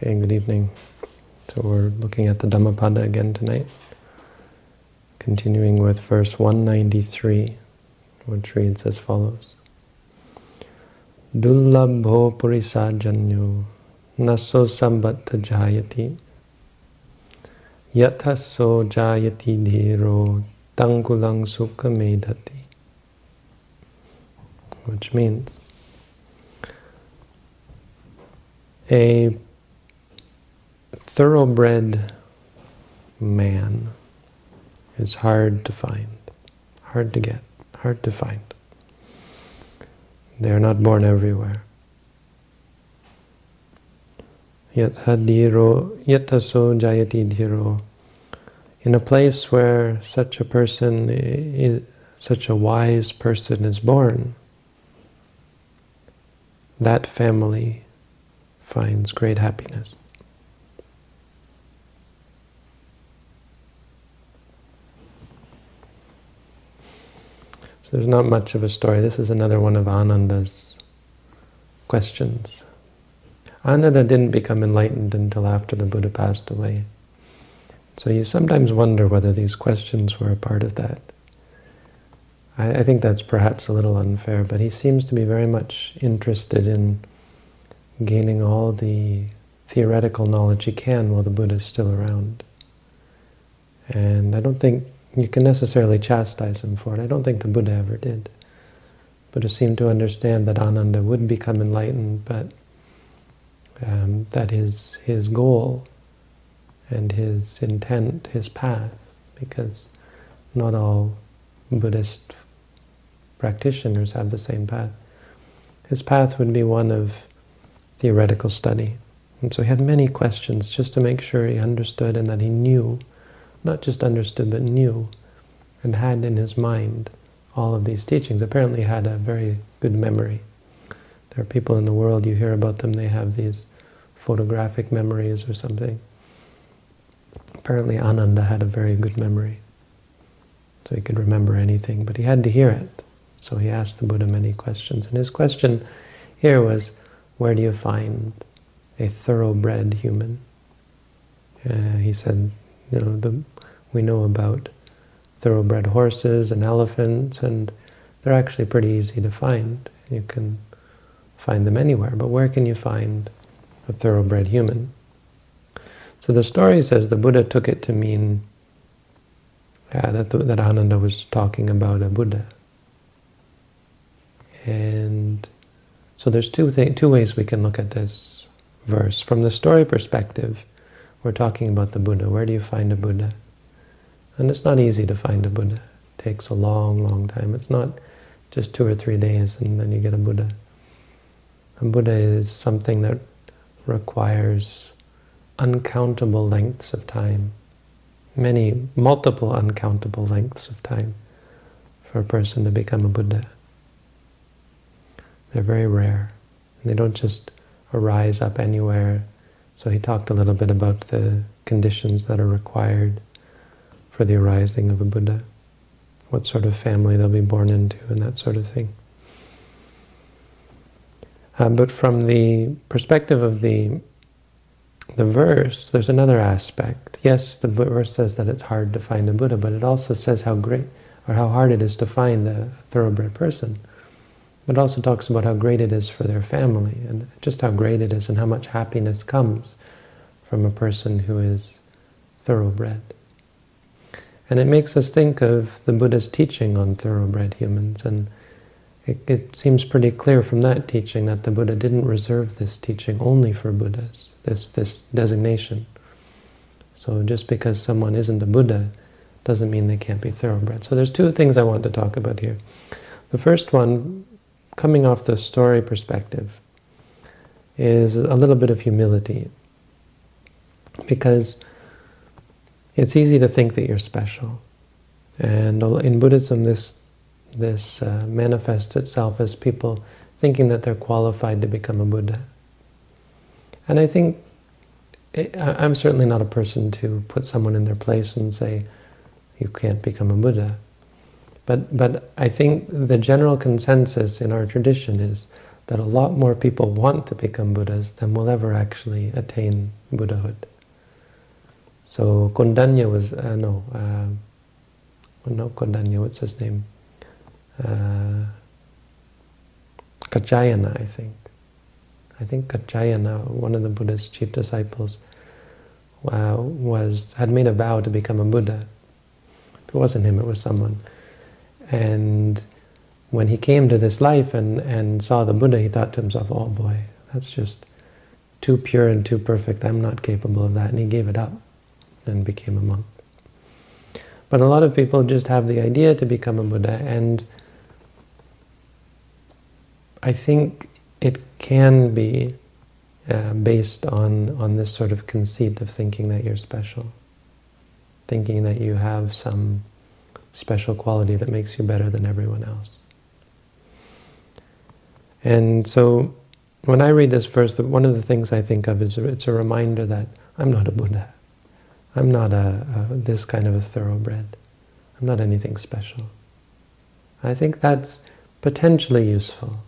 Okay, good evening. So we're looking at the Dhammapada again tonight, continuing with verse 193, which reads as follows. Dullabho purisajanyo naso sambatta jayati yataso jayati dhiro tangulang sukha medhati which means a thoroughbred man is hard to find, hard to get, hard to find. They are not born everywhere. Yet hadiro, yataso jayati dhiro. In a place where such a person, is, such a wise person is born, that family finds great happiness. So there's not much of a story. This is another one of Ananda's questions. Ananda didn't become enlightened until after the Buddha passed away. So you sometimes wonder whether these questions were a part of that. I, I think that's perhaps a little unfair, but he seems to be very much interested in gaining all the theoretical knowledge he can while the Buddha is still around. And I don't think you can necessarily chastise him for it. I don't think the Buddha ever did. Buddha seemed to understand that Ananda would become enlightened, but um, that his, his goal and his intent, his path, because not all Buddhist practitioners have the same path. His path would be one of theoretical study. And so he had many questions just to make sure he understood and that he knew not just understood, but knew and had in his mind all of these teachings. Apparently had a very good memory. There are people in the world, you hear about them, they have these photographic memories or something. Apparently Ananda had a very good memory. So he could remember anything, but he had to hear it. So he asked the Buddha many questions. And his question here was, where do you find a thoroughbred human? Uh, he said, you know, the, we know about thoroughbred horses and elephants, and they're actually pretty easy to find. You can find them anywhere, but where can you find a thoroughbred human? So the story says the Buddha took it to mean uh, that, that Ananda was talking about a Buddha. And so there's two, two ways we can look at this verse. From the story perspective, we're talking about the Buddha. Where do you find a Buddha? And it's not easy to find a Buddha. It takes a long, long time. It's not just two or three days and then you get a Buddha. A Buddha is something that requires uncountable lengths of time, many, multiple uncountable lengths of time for a person to become a Buddha. They're very rare. They don't just arise up anywhere so he talked a little bit about the conditions that are required for the arising of a Buddha, what sort of family they'll be born into, and that sort of thing. Uh, but from the perspective of the the verse, there's another aspect. Yes, the verse says that it's hard to find a Buddha, but it also says how great or how hard it is to find a thoroughbred person but also talks about how great it is for their family and just how great it is and how much happiness comes from a person who is thoroughbred. And it makes us think of the Buddha's teaching on thoroughbred humans and it, it seems pretty clear from that teaching that the Buddha didn't reserve this teaching only for Buddhas, this, this designation. So just because someone isn't a Buddha doesn't mean they can't be thoroughbred. So there's two things I want to talk about here. The first one coming off the story perspective, is a little bit of humility. Because it's easy to think that you're special. And in Buddhism, this, this uh, manifests itself as people thinking that they're qualified to become a Buddha. And I think, it, I'm certainly not a person to put someone in their place and say, you can't become a Buddha. But, but I think the general consensus in our tradition is that a lot more people want to become Buddhas than will ever actually attain Buddhahood. So Kondanya was, uh, no, uh, well, not Kondanya, what's his name? Uh, Kaccayana, I think. I think Kaccayana, one of the Buddha's chief disciples, uh, was had made a vow to become a Buddha. If it wasn't him, it was someone. And when he came to this life and, and saw the Buddha, he thought to himself, oh boy, that's just too pure and too perfect. I'm not capable of that. And he gave it up and became a monk. But a lot of people just have the idea to become a Buddha, and I think it can be uh, based on, on this sort of conceit of thinking that you're special, thinking that you have some special quality that makes you better than everyone else. And so when I read this verse, one of the things I think of is it's a reminder that I'm not a Buddha. I'm not a, a, this kind of a thoroughbred. I'm not anything special. I think that's potentially useful.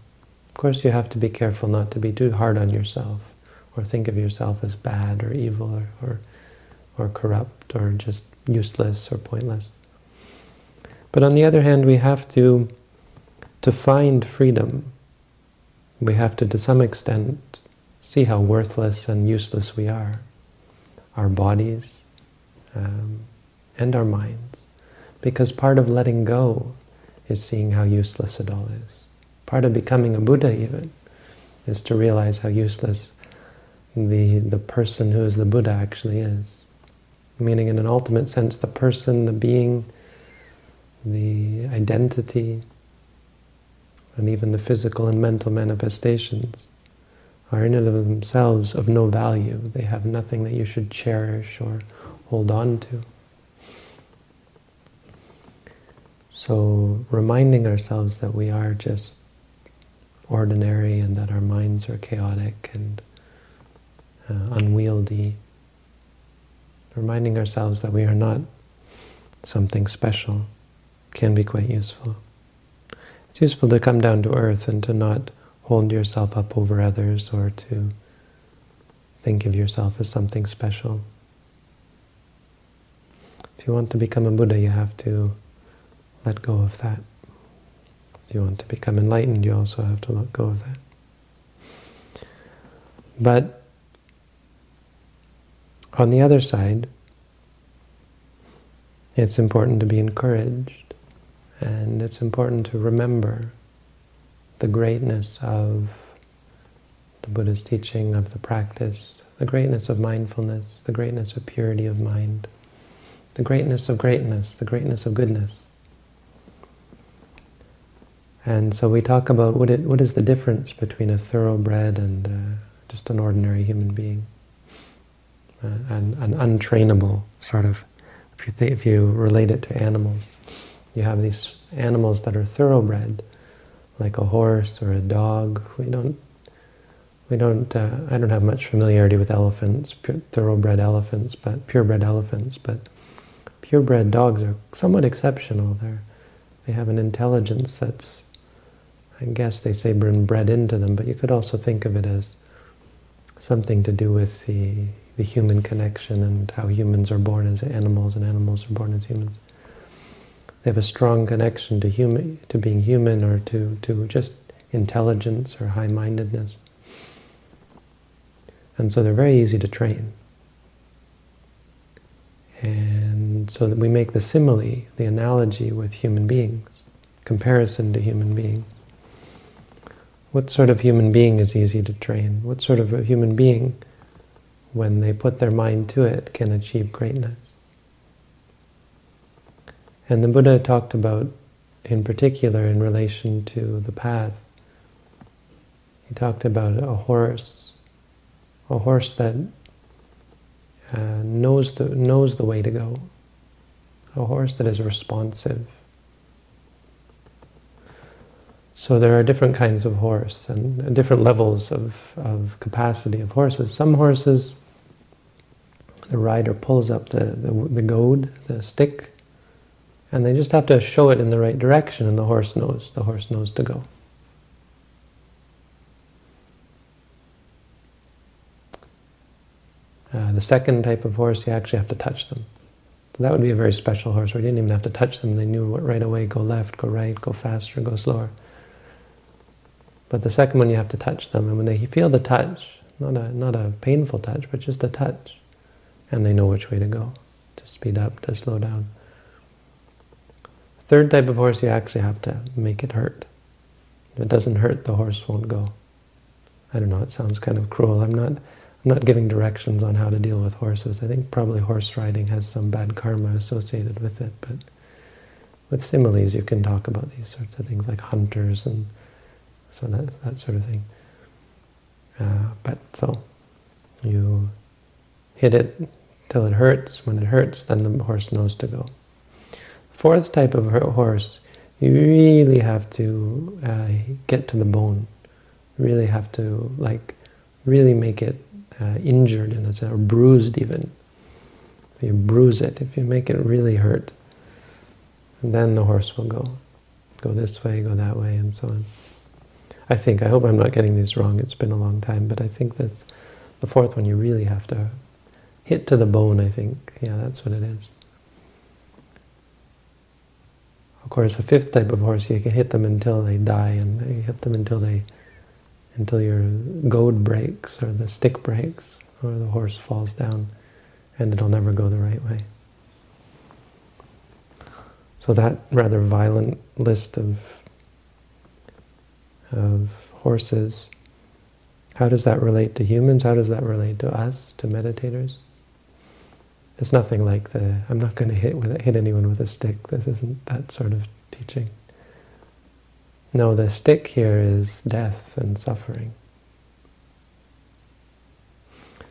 Of course, you have to be careful not to be too hard on yourself or think of yourself as bad or evil or, or, or corrupt or just useless or pointless. But on the other hand, we have to, to find freedom. We have to, to some extent, see how worthless and useless we are. Our bodies um, and our minds. Because part of letting go is seeing how useless it all is. Part of becoming a Buddha even is to realize how useless the, the person who is the Buddha actually is. Meaning in an ultimate sense, the person, the being, the identity, and even the physical and mental manifestations are in and of themselves of no value. They have nothing that you should cherish or hold on to. So reminding ourselves that we are just ordinary and that our minds are chaotic and uh, unwieldy. Reminding ourselves that we are not something special can be quite useful. It's useful to come down to earth and to not hold yourself up over others or to think of yourself as something special. If you want to become a Buddha, you have to let go of that. If you want to become enlightened, you also have to let go of that. But on the other side, it's important to be encouraged, and it's important to remember the greatness of the Buddha's teaching, of the practice, the greatness of mindfulness, the greatness of purity of mind the greatness of greatness, the greatness of goodness. And so we talk about what, it, what is the difference between a thoroughbred and uh, just an ordinary human being. Uh, and an untrainable sort of, if you, think, if you relate it to animals, you have these animals that are thoroughbred, like a horse or a dog. We don't, we don't, uh, I don't have much familiarity with elephants, thoroughbred elephants, but purebred elephants, but purebred dogs are somewhat exceptional. They're, they have an intelligence that's, I guess they say been bred into them, but you could also think of it as something to do with the, the human connection and how humans are born as animals and animals are born as humans. They have a strong connection to human, to being human or to, to just intelligence or high-mindedness. And so they're very easy to train. And so that we make the simile, the analogy with human beings, comparison to human beings. What sort of human being is easy to train? What sort of a human being, when they put their mind to it, can achieve greatness? And the Buddha talked about, in particular, in relation to the path, he talked about a horse, a horse that uh, knows the knows the way to go a horse that is responsive. So there are different kinds of horse and different levels of, of capacity of horses. Some horses, the rider pulls up the, the, the goad, the stick, and they just have to show it in the right direction and the horse knows, the horse knows to go. Uh, the second type of horse, you actually have to touch them. That would be a very special horse where you didn't even have to touch them. They knew right away, go left, go right, go faster, go slower. But the second one, you have to touch them. And when they feel the touch, not a, not a painful touch, but just a touch, and they know which way to go, to speed up, to slow down. Third type of horse, you actually have to make it hurt. If it doesn't hurt, the horse won't go. I don't know, it sounds kind of cruel. I'm not, I'm not giving directions on how to deal with horses. I think probably horse riding has some bad karma associated with it, but with similes you can talk about these sorts of things like hunters and so that, that sort of thing. Uh, but so, you hit it till it hurts. When it hurts, then the horse knows to go. Fourth type of horse, you really have to uh, get to the bone. Really have to, like, really make it uh, injured in a or bruised even. If you bruise it, if you make it really hurt, then the horse will go. Go this way, go that way, and so on. I think, I hope I'm not getting these wrong, it's been a long time, but I think that's the fourth one, you really have to hit to the bone, I think. Yeah, that's what it is. Of course, a fifth type of horse, you can hit them until they die, and you hit them until they, until your goad breaks, or the stick breaks, or the horse falls down, and it'll never go the right way. So that rather violent list of of horses, how does that relate to humans? How does that relate to us, to meditators? It's nothing like the, I'm not going to hit, with, hit anyone with a stick. This isn't that sort of teaching. No, the stick here is death and suffering.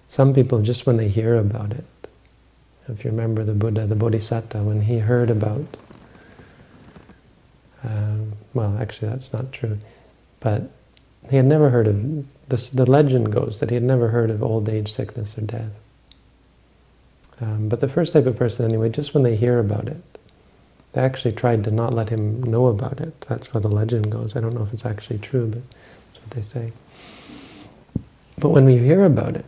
Some people, just when they hear about it, if you remember the Buddha, the Bodhisattva, when he heard about, um, well, actually that's not true, but he had never heard of, the legend goes that he had never heard of old age, sickness, or death. Um, but the first type of person, anyway, just when they hear about it, they actually tried to not let him know about it. That's where the legend goes. I don't know if it's actually true, but that's what they say. But when we hear about it,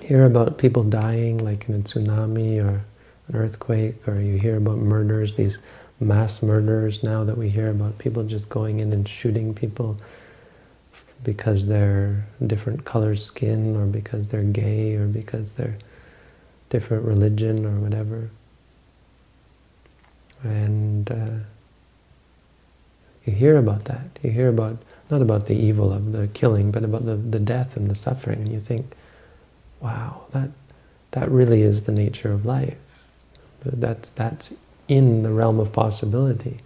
hear about people dying, like in a tsunami or an earthquake, or you hear about murders, these mass murders now that we hear about people just going in and shooting people because they're different color skin or because they're gay or because they're different religion or whatever. And uh, you hear about that. You hear about, not about the evil of the killing, but about the, the death and the suffering. And you think, wow, that, that really is the nature of life. That's, that's in the realm of possibility.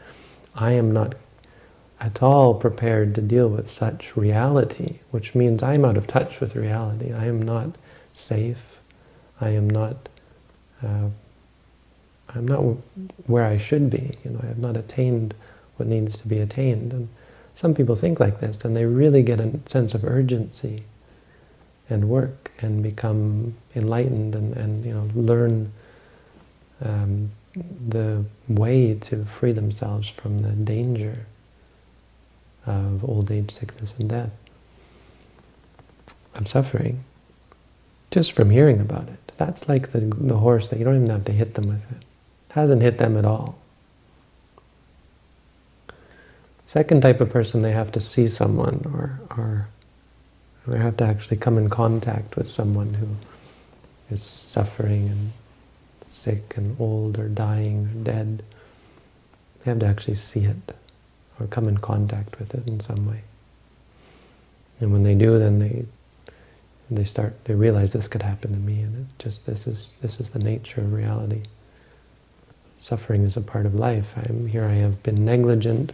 I am not at all prepared to deal with such reality, which means I'm out of touch with reality. I am not safe. I am not, uh, I'm not where I should be. You know, I have not attained what needs to be attained. And some people think like this, and they really get a sense of urgency and work and become enlightened and, and you know, learn um, the way to free themselves from the danger of old age, sickness, and death, of suffering, just from hearing about it. That's like the, the horse that you don't even have to hit them with it. Hasn't hit them at all. Second type of person, they have to see someone or, or they have to actually come in contact with someone who is suffering and sick and old or dying or dead. They have to actually see it or come in contact with it in some way. And when they do, then they they start, they realize this could happen to me, and it just this is this is the nature of reality. Suffering is a part of life. I'm here. I have been negligent,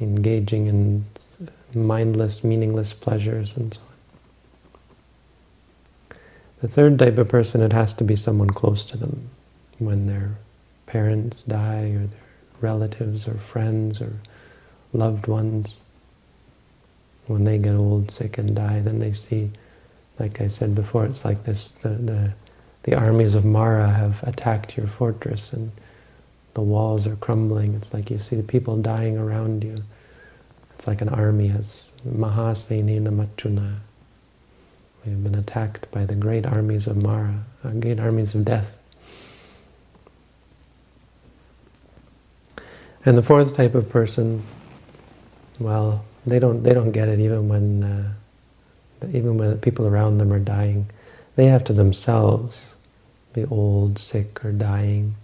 engaging in mindless, meaningless pleasures, and so on. The third type of person, it has to be someone close to them, when their parents die, or their relatives, or friends, or loved ones. When they get old, sick, and die, then they see like I said before, it's like this, the, the, the armies of Mara have attacked your fortress and the walls are crumbling. It's like you see the people dying around you. It's like an army as Mahasenena Machuna. We've been attacked by the great armies of Mara, uh, great armies of death. And the fourth type of person, well, they don't they don't get it even when uh, even when people around them are dying. They have to themselves be old, sick, or dying,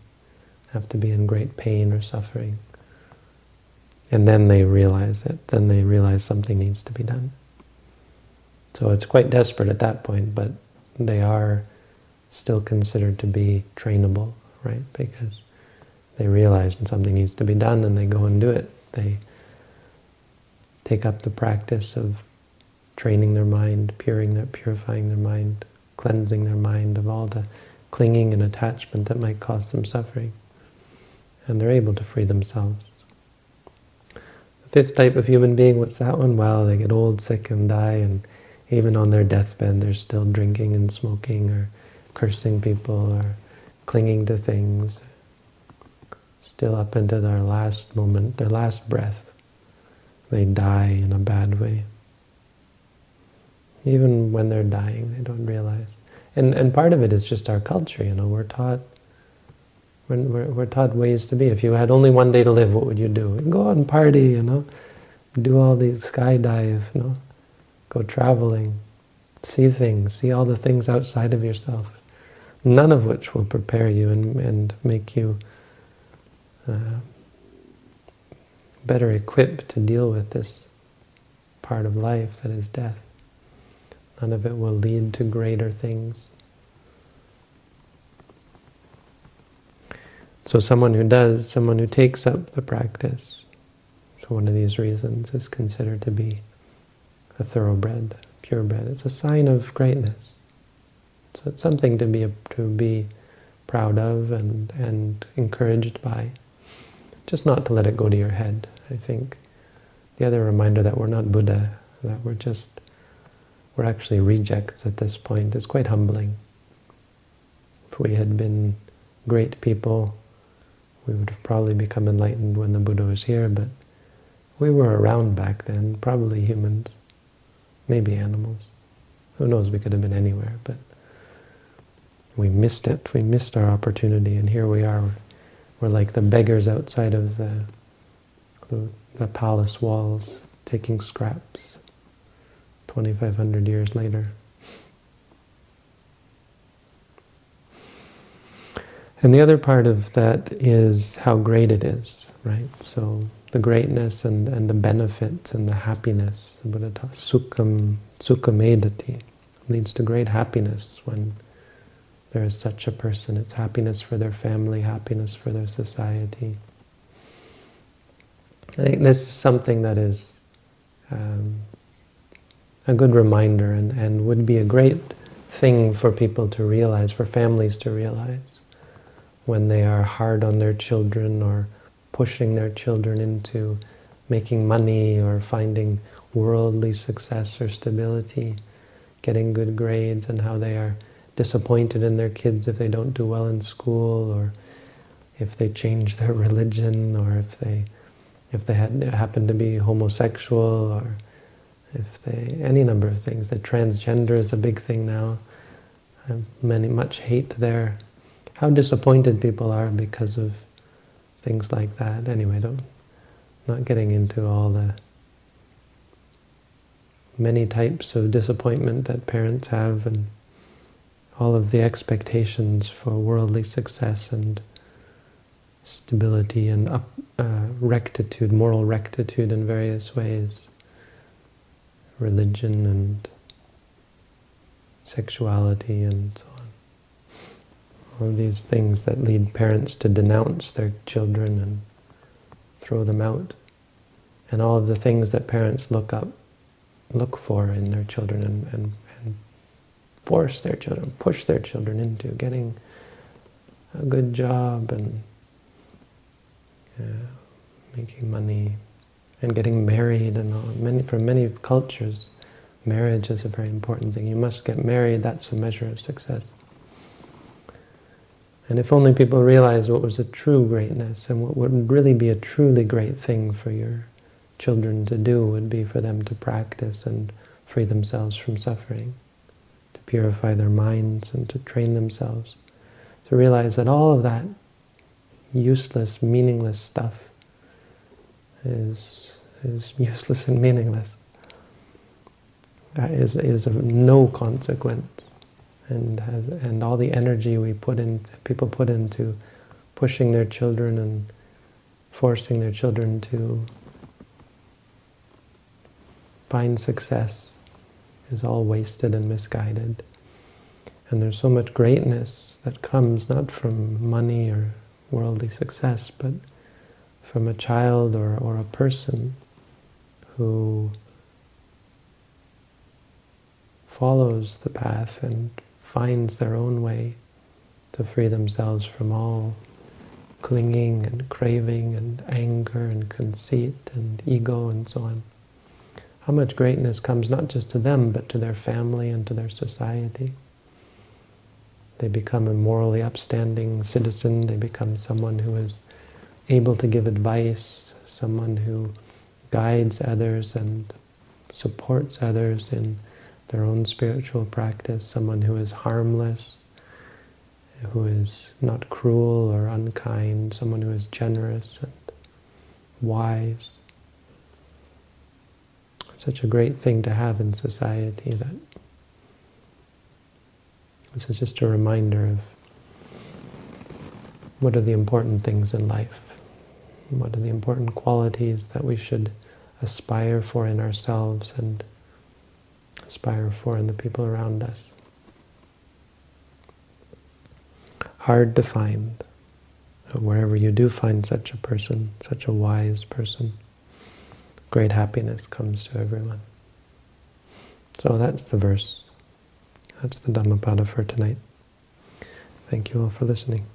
have to be in great pain or suffering. And then they realize it. Then they realize something needs to be done. So it's quite desperate at that point, but they are still considered to be trainable, right? Because they realize that something needs to be done and they go and do it. They take up the practice of training their mind, their, purifying their mind, cleansing their mind of all the clinging and attachment that might cause them suffering. And they're able to free themselves. The fifth type of human being, what's that one? Well, they get old, sick, and die, and even on their deathbed they're still drinking and smoking, or cursing people, or clinging to things, still up into their last moment, their last breath. They die in a bad way. Even when they're dying, they don't realize. And, and part of it is just our culture, you know, we're taught we're, we're, taught ways to be. If you had only one day to live, what would you do? Go out and party, you know, do all these skydive, you know, go traveling, see things, see all the things outside of yourself, none of which will prepare you and, and make you uh, better equipped to deal with this part of life that is death. None of it will lead to greater things. So someone who does, someone who takes up the practice, for one of these reasons, is considered to be a thoroughbred, purebred. It's a sign of greatness. So it's something to be to be proud of and and encouraged by. Just not to let it go to your head. I think the other reminder that we're not Buddha, that we're just we're actually rejects at this point is quite humbling. If we had been great people, we would have probably become enlightened when the Buddha was here, but we were around back then, probably humans, maybe animals. Who knows, we could have been anywhere, but we missed it. We missed our opportunity, and here we are. We're like the beggars outside of the, the, the palace walls, taking scraps. 2,500 years later. And the other part of that is how great it is, right? So the greatness and, and the benefits and the happiness, the Buddha taught, sukham, sukhamedati, leads to great happiness when there is such a person. It's happiness for their family, happiness for their society. I think this is something that is um, a good reminder and, and would be a great thing for people to realize, for families to realize, when they are hard on their children or pushing their children into making money or finding worldly success or stability, getting good grades, and how they are disappointed in their kids if they don't do well in school, or if they change their religion, or if they if they had, happen to be homosexual, or if they, any number of things. That transgender is a big thing now. many, much hate there. How disappointed people are because of things like that. Anyway, don't, not getting into all the many types of disappointment that parents have and all of the expectations for worldly success and stability and uh, rectitude, moral rectitude in various ways religion and sexuality and so on. All these things that lead parents to denounce their children and throw them out. And all of the things that parents look up, look for in their children and, and, and force their children, push their children into getting a good job and uh, making money, and getting married and all. Many, for many cultures, marriage is a very important thing. You must get married, that's a measure of success. And if only people realized what was a true greatness and what would really be a truly great thing for your children to do would be for them to practice and free themselves from suffering. To purify their minds and to train themselves, to realize that all of that useless, meaningless stuff is, is useless and meaningless. That is, is of no consequence. And, has, and all the energy we put into, people put into pushing their children and forcing their children to find success is all wasted and misguided. And there's so much greatness that comes not from money or worldly success, but from a child or, or a person who follows the path and finds their own way to free themselves from all clinging and craving and anger and conceit and ego and so on. How much greatness comes not just to them, but to their family and to their society. They become a morally upstanding citizen. They become someone who is able to give advice, someone who guides others and supports others in their own spiritual practice, someone who is harmless, who is not cruel or unkind, someone who is generous and wise. It's Such a great thing to have in society that this is just a reminder of what are the important things in life, what are the important qualities that we should aspire for in ourselves and aspire for in the people around us. Hard to find. Wherever you do find such a person, such a wise person, great happiness comes to everyone. So that's the verse. That's the Dhammapada for tonight. Thank you all for listening.